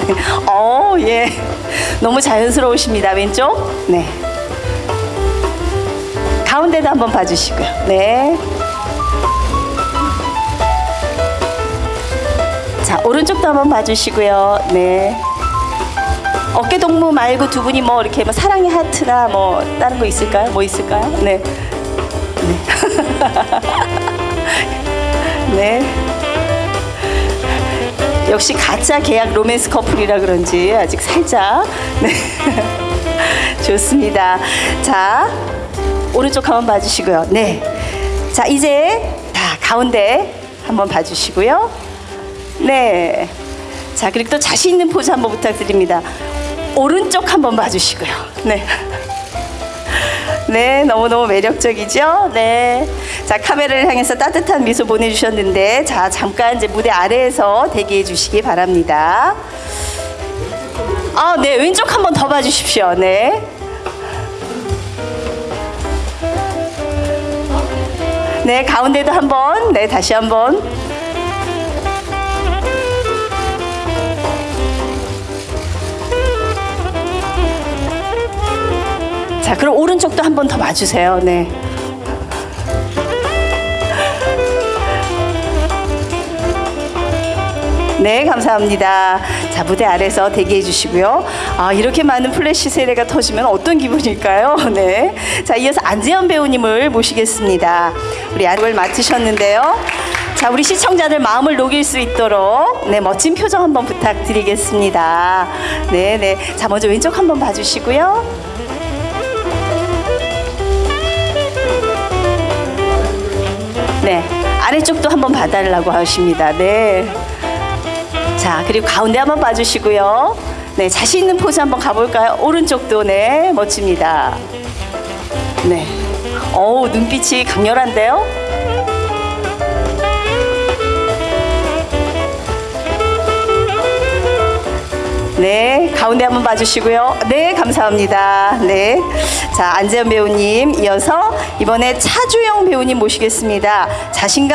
어, 예. 너무 자연스러우십니다. 왼쪽. 네. 가운데도 한번 봐주시고요. 네. 자, 오른쪽도 한번 봐주시고요. 네. 어깨 동무 말고 두 분이 뭐 이렇게 뭐 사랑의 하트나 뭐 다른 거 있을까요? 뭐 있을까요? 네. 네. 네. 역시 가짜 계약 로맨스 커플이라 그런지 아직 살짝 네. 좋습니다. 자, 오른쪽 한번 봐주시고요. 네. 자, 이제 다 가운데 한번 봐주시고요. 네. 자, 그리고 또 자신 있는 포즈 한번 부탁드립니다. 오른쪽 한번 봐주시고요. 네. 네, 너무너무 매력적이죠? 네. 자, 카메라를 향해서 따뜻한 미소 보내주셨는데, 자, 잠깐 이제 무대 아래에서 대기해 주시기 바랍니다. 아, 네, 왼쪽 한번 더 봐주십시오. 네. 네, 가운데도 한번, 네, 다시 한번. 자, 그럼 오른쪽도 한 번 더 봐주세요. 네. 네, 감사합니다. 자, 무대 아래서 대기해 주시고요. 아, 이렇게 많은 플래시 세례가 터지면 어떤 기분일까요? 네. 자, 이어서 안재현 배우님을 모시겠습니다. 우리 안을 맡으셨는데요. 자, 우리 시청자들 마음을 녹일 수 있도록 네, 멋진 표정 한번 부탁드리겠습니다. 네, 네. 자, 먼저 왼쪽 한번 봐주시고요. 네, 아래쪽도 한번 봐달라고 하십니다. 네. 자, 그리고 가운데 한번 봐주시고요. 네, 자신 있는 포즈 한번 가볼까요? 오른쪽도 네, 멋집니다. 네. 어우, 눈빛이 강렬한데요? 가운데 한번 봐주시고요. 네, 감사합니다. 네. 자, 안재현 배우님 이어서 이번에 차주영 배우님 모시겠습니다. 자신감